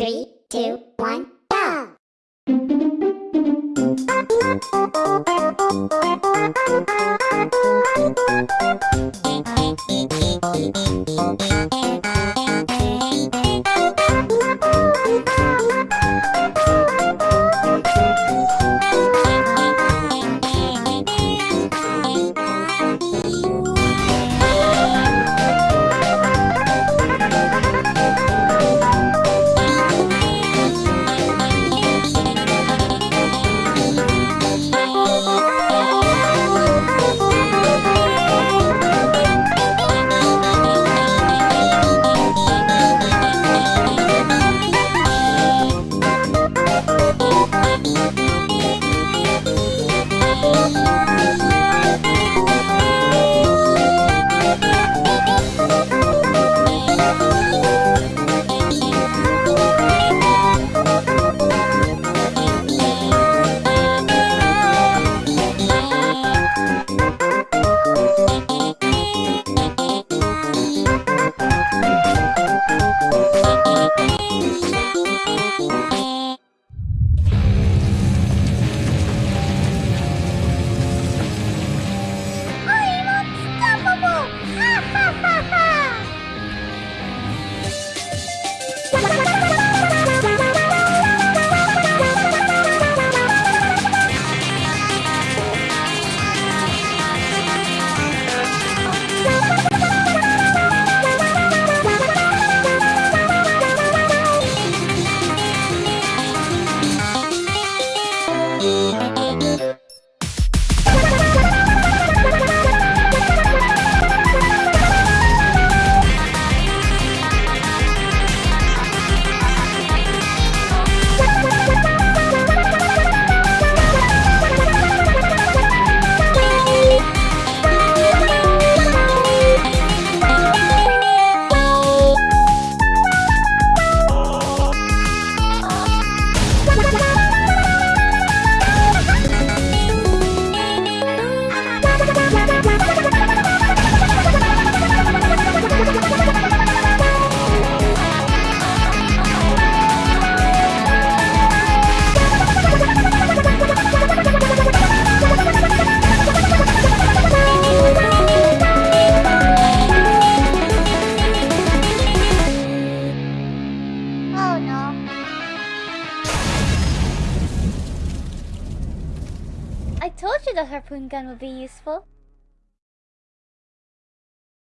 Three, two, one, go! Oh I told you the harpoon gun would be useful.